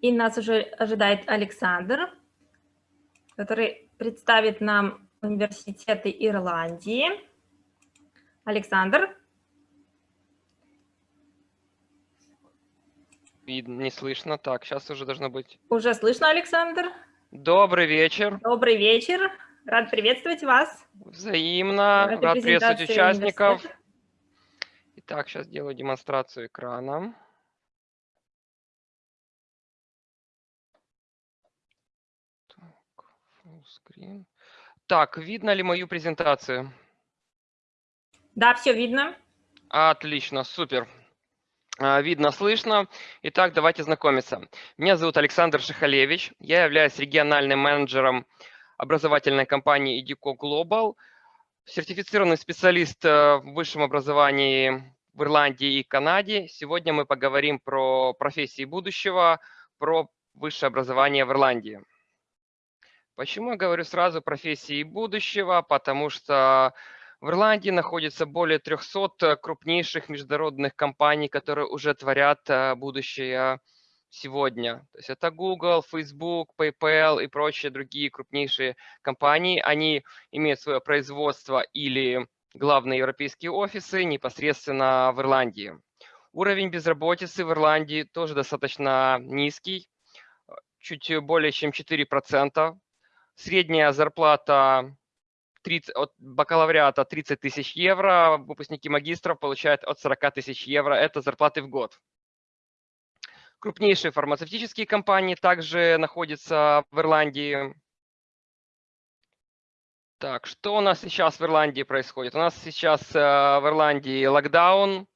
И нас уже ожидает Александр, который представит нам университеты Ирландии. Александр. Видно, не слышно. Так, сейчас уже должно быть. Уже слышно, Александр? Добрый вечер. Добрый вечер. Рад приветствовать вас. Взаимно. Рад приветствовать участников. Итак, сейчас делаю демонстрацию экрана. Screen. Так, видно ли мою презентацию? Да, все видно. Отлично, супер. А, видно, слышно. Итак, давайте знакомиться. Меня зовут Александр Шихалевич. Я являюсь региональным менеджером образовательной компании Edico Global, сертифицированный специалист э, в высшем образовании в Ирландии и Канаде. Сегодня мы поговорим про профессии будущего, про высшее образование в Ирландии. Почему я говорю сразу профессии будущего? Потому что в Ирландии находится более 300 крупнейших международных компаний, которые уже творят э, будущее сегодня. То есть это Google, Facebook, PayPal и прочие другие крупнейшие компании. Они имеют свое производство или главные европейские офисы непосредственно в Ирландии. Уровень безработицы в Ирландии тоже достаточно низкий, чуть более чем 4%. Средняя зарплата 30, от бакалавриата 30 тысяч евро, выпускники магистров получают от 40 тысяч евро. Это зарплаты в год. Крупнейшие фармацевтические компании также находятся в Ирландии. Так, что у нас сейчас в Ирландии происходит? У нас сейчас э, в Ирландии локдаун,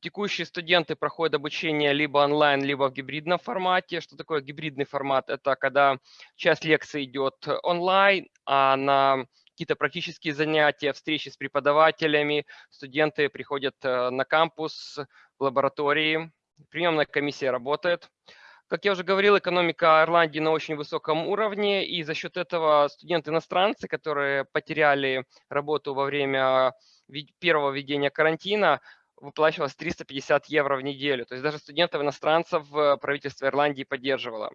Текущие студенты проходят обучение либо онлайн, либо в гибридном формате. Что такое гибридный формат? Это когда часть лекции идет онлайн, а на какие-то практические занятия, встречи с преподавателями, студенты приходят э, на кампус, в лаборатории. Приемная комиссия работает. Как я уже говорил, экономика Ирландии на очень высоком уровне, и за счет этого студенты-иностранцы, которые потеряли работу во время первого введения карантина, выплачивалось 350 евро в неделю. То есть даже студентов-иностранцев правительство Ирландии поддерживало.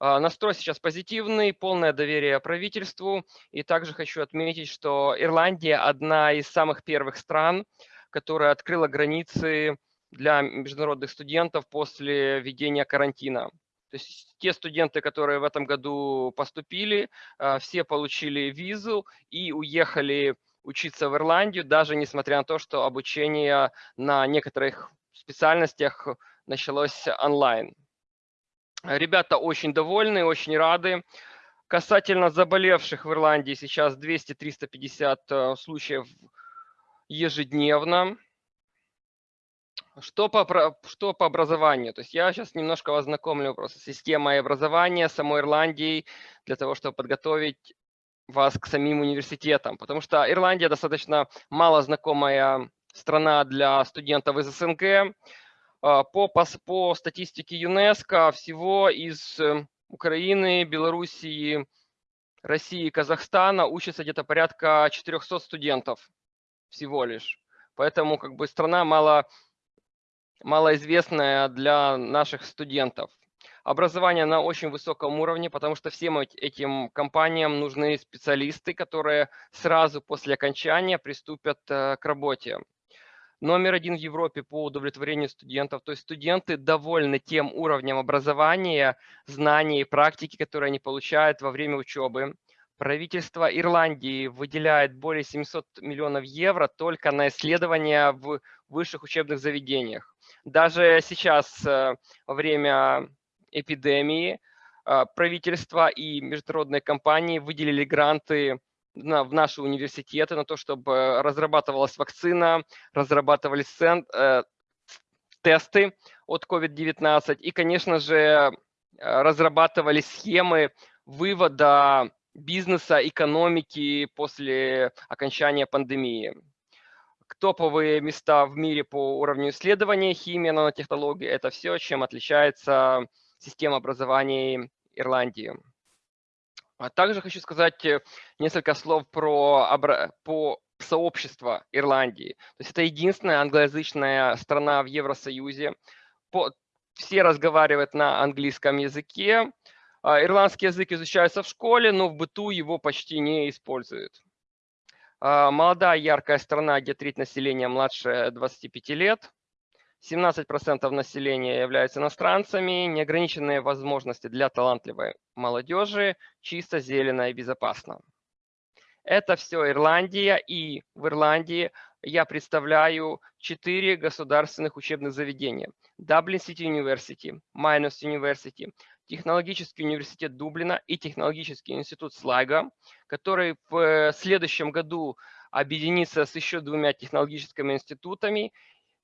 А, настрой сейчас позитивный, полное доверие правительству. И также хочу отметить, что Ирландия одна из самых первых стран, которая открыла границы для международных студентов после введения карантина. То есть те студенты, которые в этом году поступили, а, все получили визу и уехали учиться в Ирландию, даже несмотря на то, что обучение на некоторых специальностях началось онлайн. Ребята очень довольны, очень рады. Касательно заболевших в Ирландии сейчас 200-350 э, случаев ежедневно. Что по, что по образованию? То есть я сейчас немножко вас знакомлю просто с системой образования самой Ирландии для того, чтобы подготовить вас к самим университетам, потому что Ирландия достаточно мало знакомая страна для студентов из СНГ. А, по, по, по статистике ЮНЕСКО всего из э, Украины, Белоруссии, России Казахстана учатся где-то порядка 400 студентов всего лишь. Поэтому как бы страна мало, малоизвестная для наших студентов. Образование на очень высоком уровне, потому что всем этим компаниям нужны специалисты, которые сразу после окончания приступят э, к работе. Номер один в Европе по удовлетворению студентов. То есть студенты довольны тем уровнем образования, знаний и практики, которые они получают во время учебы. Правительство Ирландии выделяет более 700 миллионов евро только на исследования в высших учебных заведениях. Даже сейчас, э, время эпидемии а, правительство и международные компании выделили гранты на, в наши университеты на то, чтобы разрабатывалась вакцина, разрабатывались э, тесты от COVID-19 и, конечно же, разрабатывались схемы вывода бизнеса, экономики после окончания пандемии. Топовые места в мире по уровню исследования химии, нанотехнологий – это все, чем отличается систем образования Ирландии. А также хочу сказать э, несколько слов про, по сообщество Ирландии. То есть это единственная англоязычная страна в Евросоюзе. По, все разговаривают на английском языке. А, ирландский язык изучается в школе, но в быту его почти не используют. А, молодая, яркая страна, где треть населения младше 25 лет. 17% населения являются иностранцами, неограниченные возможности для талантливой молодежи, чисто, зелено и безопасно. Это все Ирландия, и в Ирландии я представляю четыре государственных учебных заведения. Dublin City University, Minus University, Технологический университет Дублина и Технологический институт Слайга, который в следующем году объединится с еще двумя технологическими институтами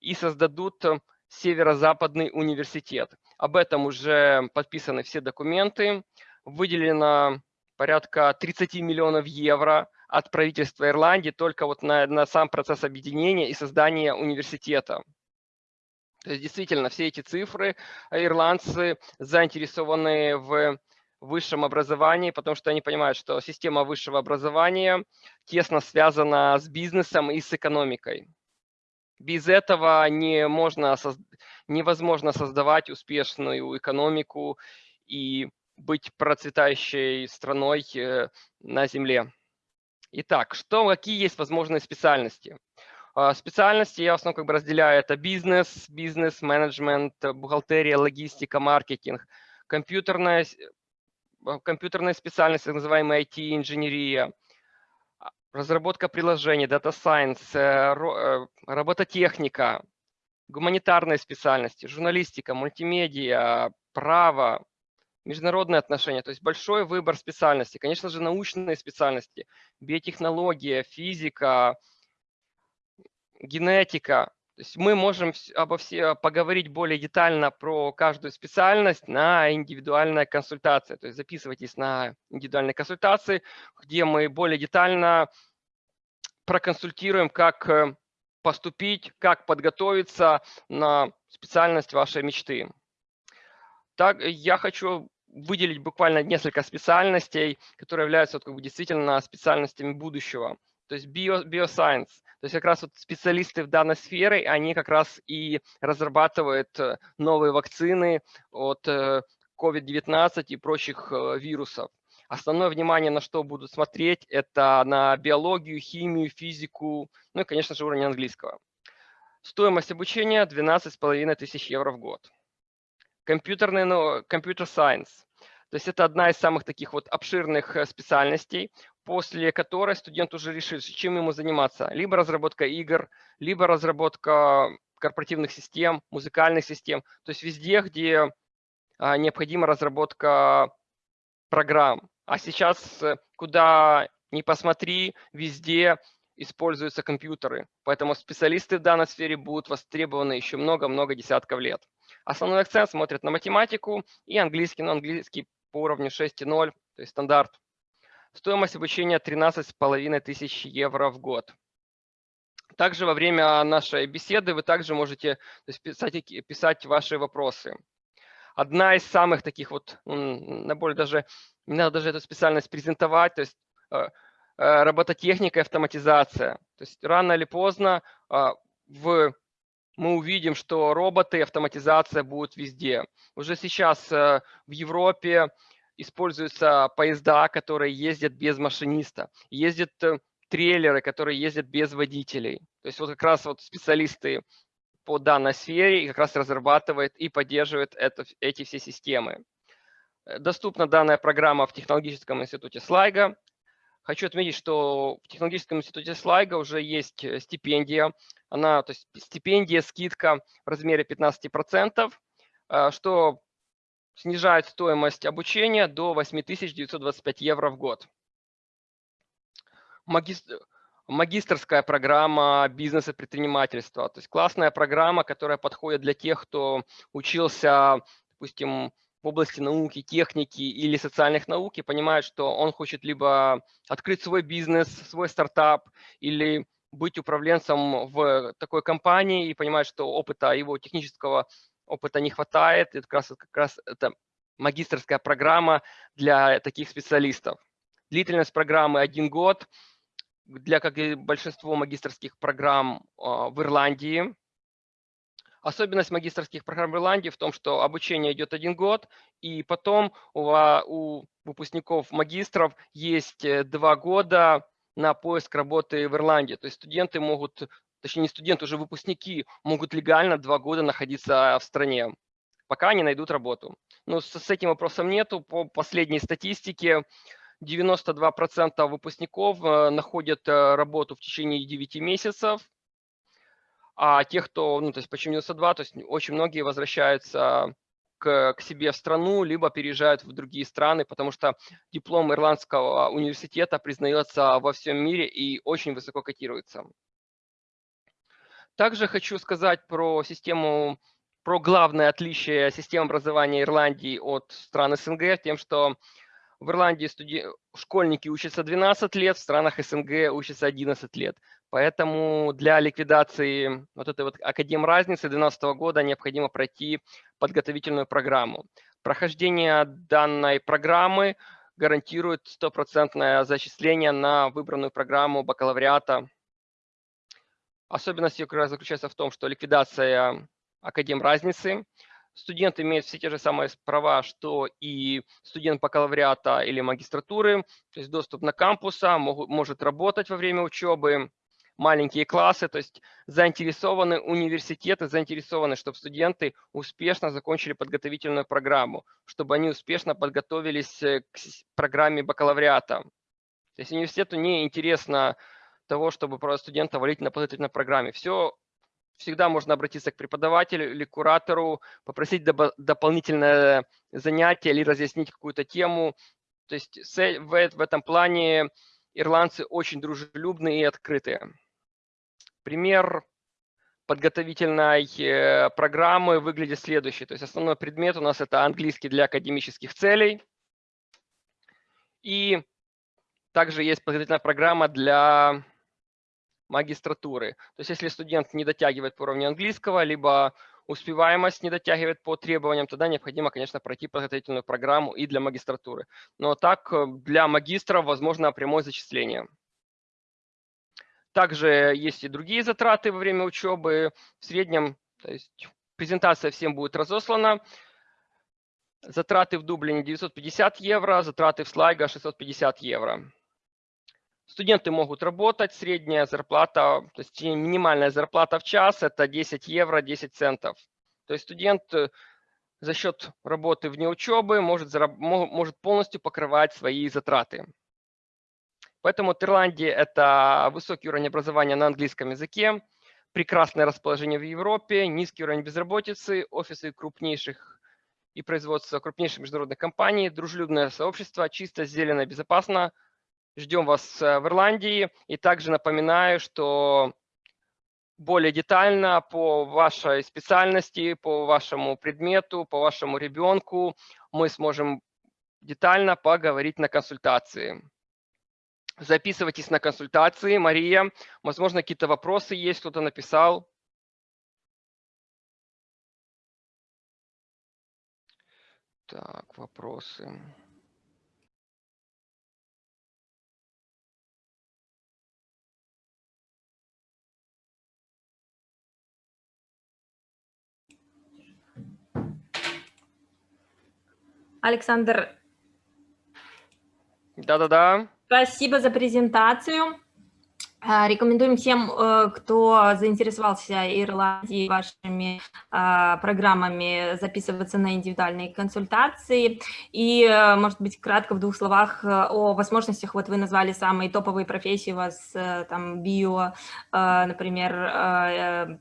и создадут Северо-Западный университет. Об этом уже подписаны все документы. Выделено порядка 30 миллионов евро от правительства Ирландии только вот на, на сам процесс объединения и создания университета. То есть действительно все эти цифры а ирландцы заинтересованы в высшем образовании, потому что они понимают, что система высшего образования тесно связана с бизнесом и с экономикой. Без этого не можно, невозможно создавать успешную экономику и быть процветающей страной э, на Земле. Итак, что, какие есть возможные специальности? А, специальности я в основном как бы разделяю. Это бизнес, бизнес-менеджмент, бухгалтерия, логистика, маркетинг, компьютерная, компьютерная специальность, так называемая IT-инженерия, разработка приложений, Data Science, э, э, робототехника, гуманитарные специальности, журналистика, мультимедиа, право, международные отношения, то есть большой выбор специальностей. Конечно же, научные специальности, биотехнология, физика, генетика. То есть мы можем обо все поговорить более детально про каждую специальность на индивидуальной консультации. То есть записывайтесь на индивидуальные консультации, где мы более детально проконсультируем, как э, поступить, как подготовиться на специальность вашей мечты. Так, я хочу выделить буквально несколько специальностей, которые являются вот, как бы, действительно специальностями будущего. То есть bio, bioscience, то есть как раз вот специалисты в данной сфере, они как раз и разрабатывают э, новые вакцины от COVID-19 э, и прочих э, вирусов. Основное внимание на что будут смотреть, это на биологию, химию, физику, ну и, конечно же, уровень английского. Стоимость обучения 12,5 тысяч евро в год компьютерный, ну, компьютер science. То есть это одна из самых таких вот обширных специальностей, после которой студент уже решит, чем ему заниматься. Либо разработка игр, либо разработка корпоративных систем, музыкальных систем. То есть везде, где а, необходима разработка программ. А сейчас, э, куда ни посмотри, везде используются компьютеры. Поэтому специалисты в данной сфере будут востребованы еще много-много десятков лет. Основной акцент смотрит на математику и английский, но английский по уровню 6.0, то есть стандарт. Стоимость обучения 13,5 тысяч евро в год. Также во время нашей беседы вы также можете писать, писать ваши вопросы. Одна из самых таких вот, на более даже, не надо даже эту специальность презентовать, то есть э, э, робототехника и автоматизация. То есть рано или поздно э, в мы увидим, что роботы и автоматизация будут везде. Уже сейчас в Европе используются поезда, которые ездят без машиниста, ездят э, трейлеры, которые ездят без водителей. То есть вот как раз вот специалисты по данной сфере как раз разрабатывают и поддерживают это, эти все системы. Э, доступна данная программа в технологическом институте Слайга. Хочу отметить, что в технологическом институте Слайга уже есть стипендия она, то есть стипендия, скидка в размере 15%, а, что снижает стоимость обучения до 8925 евро в год. Магистр, магистрская программа бизнеса и предпринимательства. То есть классная программа, которая подходит для тех, кто учился, допустим, в области науки, техники или социальных наук и понимает, что он хочет либо открыть свой бизнес, свой стартап или быть управленцем в такой компании и понимать, что опыта, его технического опыта не хватает. Это как раз, как раз это магистрская программа для таких специалистов. Длительность программы один год. Для, как и большинство магистрских программ а, в Ирландии, Особенность магистрских программ в Ирландии в том, что обучение идет один год, и потом у, у выпускников магистров есть э, два года на поиск работы в Ирландии. То есть студенты могут, точнее не студенты, уже выпускники могут легально два года находиться в стране, пока они найдут работу. Но с, с этим вопросом нету. По последней статистике 92% выпускников э, находят э, работу в течение 9 месяцев, а тех, кто, ну, то есть почему 92, то есть очень многие возвращаются к себе в страну, либо переезжают в другие страны, потому что диплом Ирландского университета признается во всем мире и очень высоко котируется. Также хочу сказать про систему, про главное отличие системы образования Ирландии от стран СНГ, тем, что в Ирландии студи... школьники учатся 12 лет, в странах СНГ учатся 11 лет. Поэтому для ликвидации вот этой вот академ разницы 2012 года необходимо пройти подготовительную программу. Прохождение данной программы гарантирует стопроцентное зачисление на выбранную программу бакалавриата. Особенность ее как раз заключается в том, что ликвидация академ разницы – студент имеет все те же самые права, что и студент бакалавриата или магистратуры, то есть доступ на кампуса, могут, может работать во время учебы, маленькие классы, то есть заинтересованы университеты, заинтересованы, чтобы студенты успешно закончили подготовительную программу, чтобы они успешно подготовились э, к программе бакалавриата. То есть университету не интересно того, чтобы просто студента валить на подготовительной программе. Все всегда можно обратиться к преподавателю или куратору, попросить дополнительное занятие или разъяснить какую-то тему. То есть в этом плане ирландцы очень дружелюбные и открытые. Пример подготовительной э, программы выглядит следующий. То есть основной предмет у нас это английский для академических целей. И также есть подготовительная программа для магистратуры. То есть если студент не дотягивает по уровню английского, либо успеваемость не дотягивает по требованиям, тогда необходимо, конечно, пройти подготовительную программу и для магистратуры. Но так э, для магистров возможно прямое зачисление. Также есть и другие затраты во время учебы. В среднем, то есть презентация всем будет разослана. Затраты в Дублине 950 евро, затраты в Слайго 650 евро. Студенты могут работать, средняя зарплата, то есть минимальная зарплата в час – это 10 евро 10 центов. То есть студент э, за счет работы вне учебы может, может полностью покрывать свои затраты. Поэтому в Ирландии – это высокий уровень образования на английском языке, прекрасное расположение в Европе, низкий уровень безработицы, офисы крупнейших и производства крупнейших международных компаний, дружелюбное сообщество, чисто, зелено, безопасно – Ждем вас э, в Ирландии. И также напоминаю, что более детально по вашей специальности, по вашему предмету, по вашему ребенку мы сможем детально поговорить на консультации. Записывайтесь на консультации. Мария, возможно, какие-то вопросы есть, кто-то написал. Так, вопросы. Александр. Да-да-да. Спасибо за презентацию. А, рекомендуем всем, э, кто заинтересовался Ирландией вашими а, программами, записываться на индивидуальные консультации. И, э, может быть, кратко в двух словах э, о возможностях. Вот вы назвали самые топовые профессии у вас, там, био, например,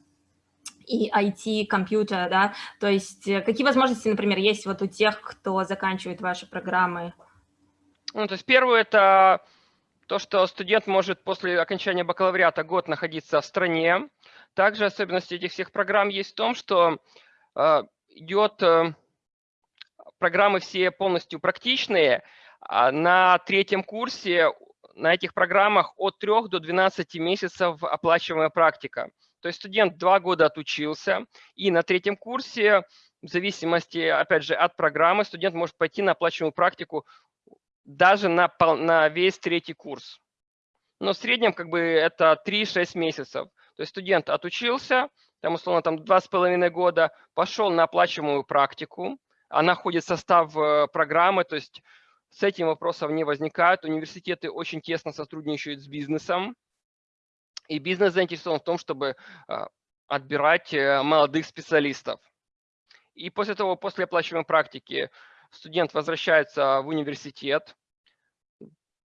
и IT, компьютер, да, то есть э, какие возможности, например, есть вот у тех, кто заканчивает ваши программы? Ну, то есть первое – это то, что студент может после окончания бакалавриата год находиться в стране. Также особенность этих всех программ есть в том, что э, идет, э, программы все полностью практичные. А на третьем курсе на этих программах от 3 до 12 месяцев оплачиваемая практика. То есть студент два года отучился, и на третьем курсе, в зависимости, опять же, от программы, студент может пойти на оплачиваемую практику даже на, на весь третий курс. Но в среднем как бы это 3-6 месяцев. То есть студент отучился, там, условно, там два с половиной года, пошел на оплачиваемую практику, она входит в состав э, программы, то есть с этим вопросов не возникает. Университеты очень тесно сотрудничают с бизнесом, и бизнес заинтересован в том, чтобы э, отбирать э, молодых специалистов. И после того, после оплачиваемой практики, студент возвращается в университет,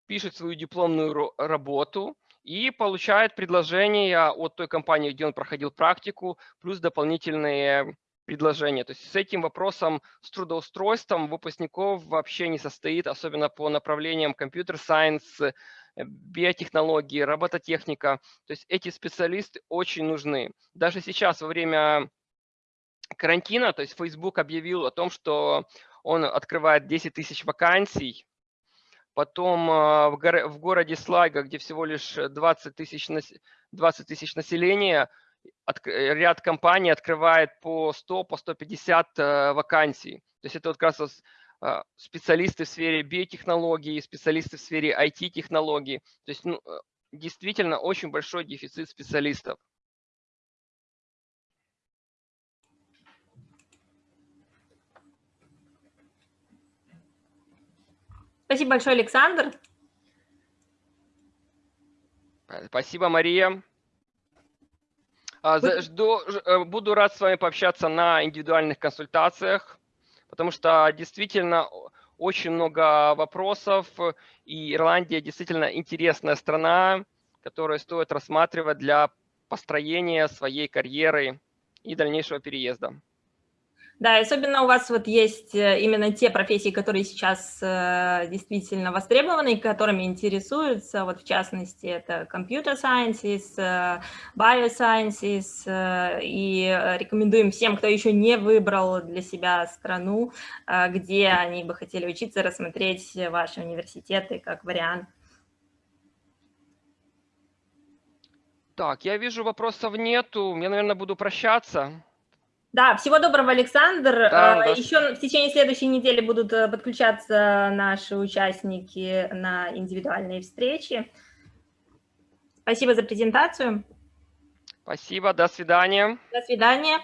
пишет свою дипломную работу и получает предложение от той компании, где он проходил практику, плюс дополнительные предложения. То есть с этим вопросом, с трудоустройством выпускников вообще не состоит, особенно по направлениям компьютер-сайенс, биотехнологии, робототехника. То есть эти специалисты очень нужны. Даже сейчас во время карантина, то есть Facebook объявил о том, что он открывает 10 тысяч вакансий. Потом э, в городе Слайга, где всего лишь 20 тысяч, 20 тысяч населения, Э, ряд компаний открывает по 100, по 150 э, вакансий. То есть это вот как раз э, специалисты в сфере биотехнологий, специалисты в сфере IT-технологий. То есть ну, действительно очень большой дефицит специалистов. Спасибо большое, Александр. Спасибо, Мария. А, жду, э, буду рад с вами пообщаться на индивидуальных консультациях, потому что действительно очень много вопросов, и Ирландия действительно интересная страна, которую стоит рассматривать для построения своей карьеры и дальнейшего переезда. Да, особенно у вас вот есть э, именно те профессии, которые сейчас э, действительно востребованы, которыми интересуются, вот в частности, это computer sciences, э, biosciences, и рекомендуем всем, кто еще не выбрал для себя страну, где они бы хотели учиться, рассмотреть ваши университеты как вариант. Так, я вижу, вопросов нету, я, наверное, буду прощаться. Да, всего доброго, Александр. Да, э, Еще в течение следующей недели будут э, подключаться наши участники на индивидуальные встречи. Спасибо за презентацию. Спасибо, до свидания. До свидания.